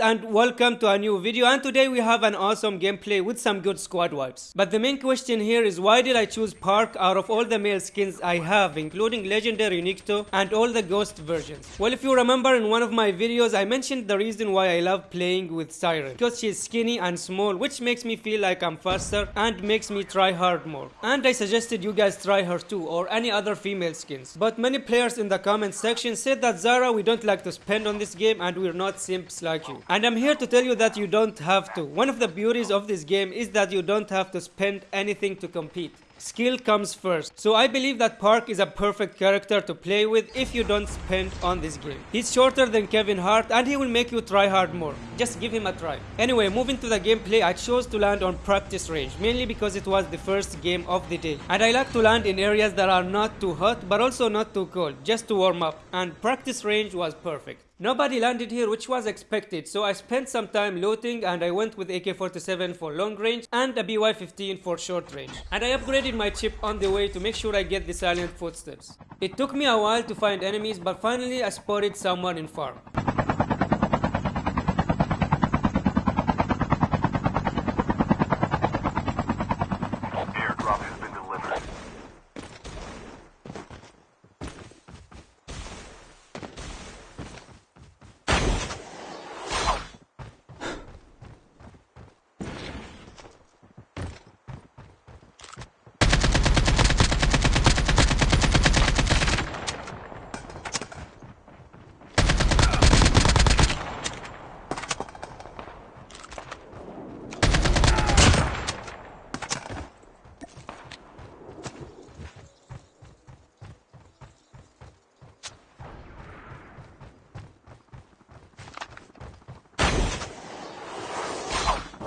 And welcome to a new video and today we have an awesome gameplay with some good squad wipes. But the main question here is why did I choose Park out of all the male skins I have including Legendary Nikto and all the ghost versions? Well if you remember in one of my videos I mentioned the reason why I love playing with Siren because she's skinny and small which makes me feel like I'm faster and makes me try hard more. And I suggested you guys try her too or any other female skins. But many players in the comment section said that Zara we don't like to spend on this game and we're not simps like you. And I'm here to tell you that you don't have to. One of the beauties of this game is that you don't have to spend anything to compete. Skill comes first. So I believe that Park is a perfect character to play with if you don't spend on this game. He's shorter than Kevin Hart and he will make you try hard more. Just give him a try. Anyway, moving to the gameplay, I chose to land on practice range, mainly because it was the first game of the day. And I like to land in areas that are not too hot but also not too cold, just to warm up. And practice range was perfect. Nobody landed here which was expected so I spent some time looting and I went with AK-47 for long range and a BY-15 for short range. And I upgraded my chip on the way to make sure I get the silent footsteps. It took me a while to find enemies but finally I spotted someone in farm.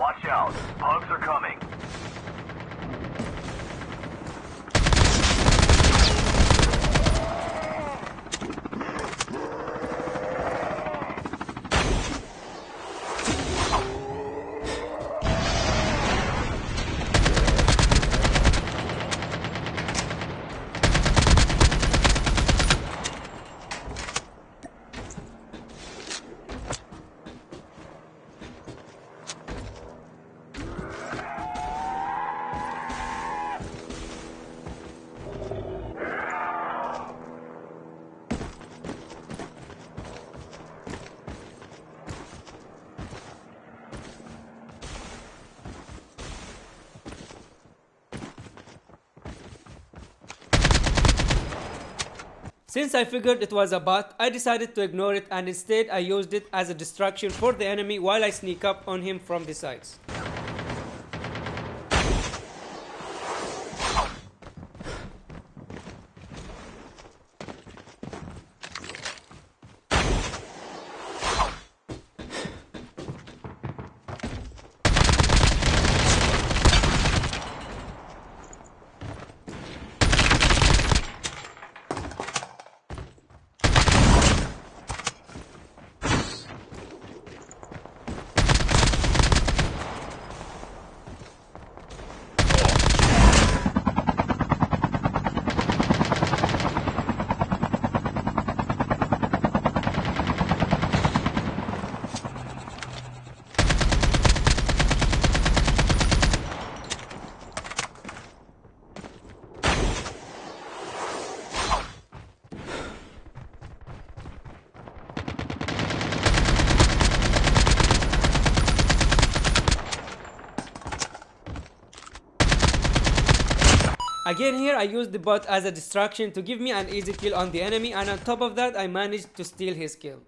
Watch out. Pugs are coming. Since I figured it was a bot, I decided to ignore it and instead I used it as a distraction for the enemy while I sneak up on him from the sides. Again here I used the bot as a distraction to give me an easy kill on the enemy and on top of that I managed to steal his kill.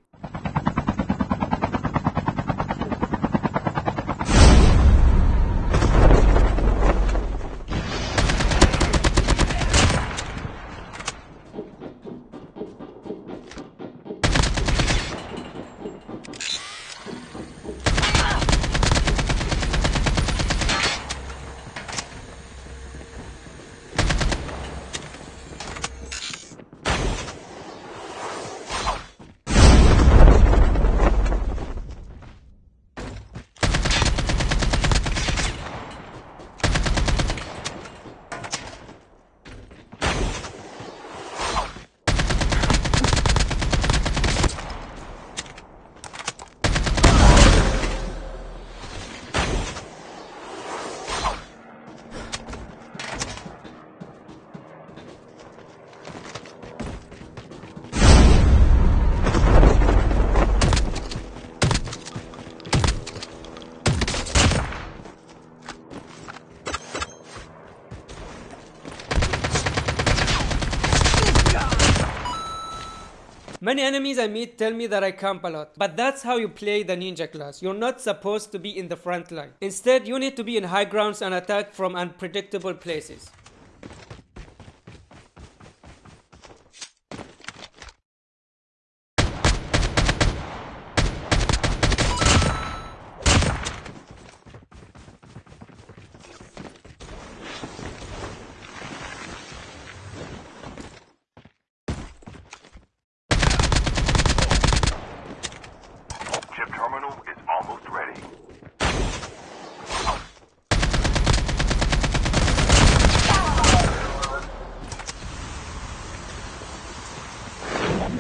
Many enemies I meet tell me that I camp a lot, but that's how you play the ninja class. You're not supposed to be in the front line. Instead, you need to be in high grounds and attack from unpredictable places. Chip terminal is almost ready.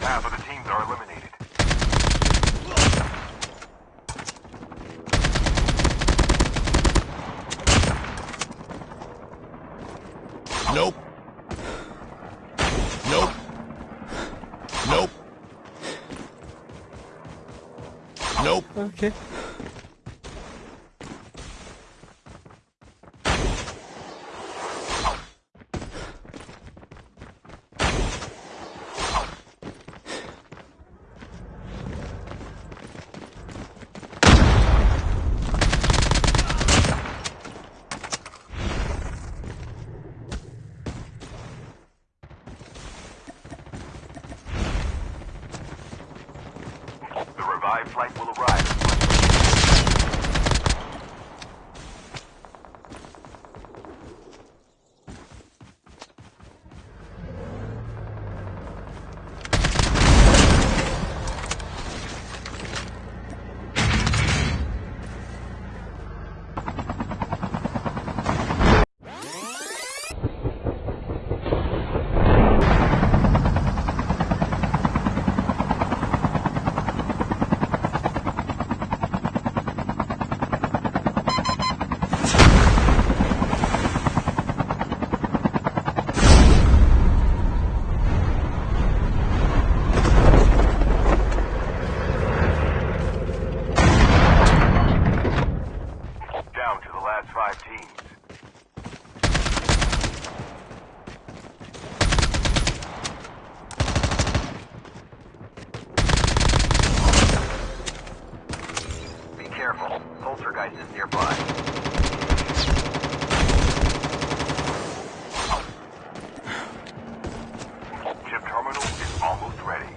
Half of the teams are eliminated. Nope. Nope. Nope. Nope. Okay. Is nearby. Chip terminal is almost ready.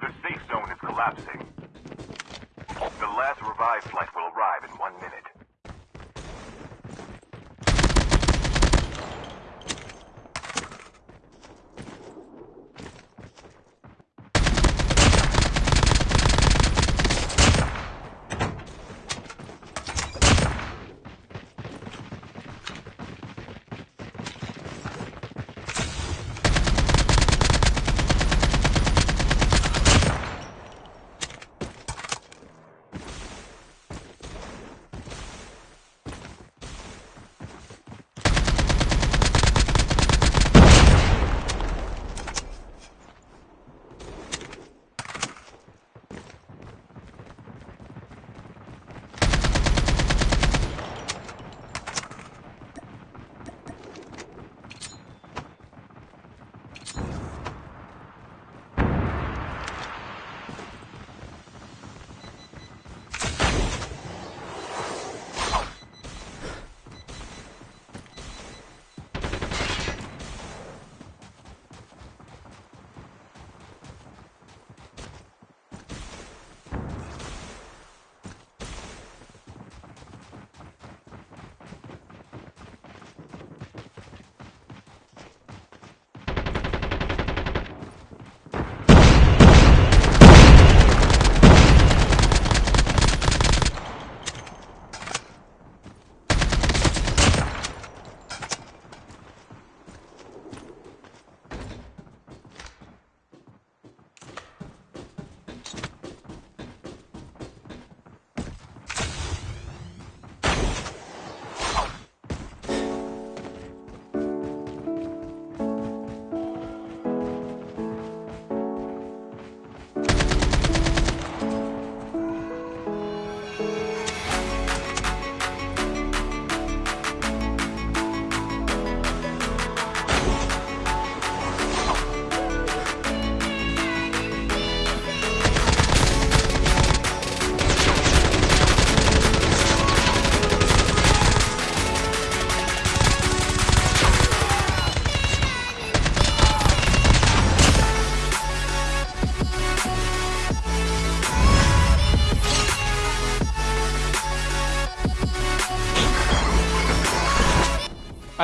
The safe zone is collapsing.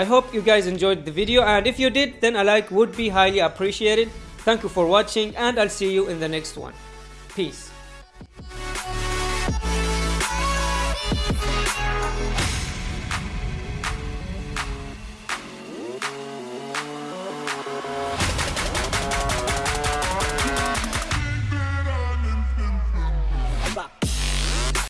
I hope you guys enjoyed the video and if you did then a like would be highly appreciated. Thank you for watching and I'll see you in the next one. Peace.